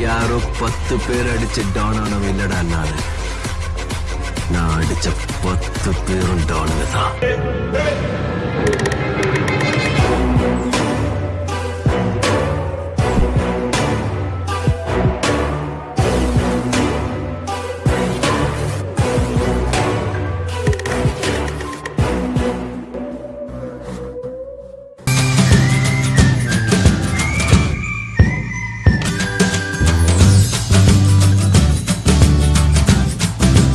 யாரோ பத்து பேர் அடிச்ச டானானவன் இல்லடா நானு. நான் அடிச்ச பத்து பேரும் டானுங்க தான்.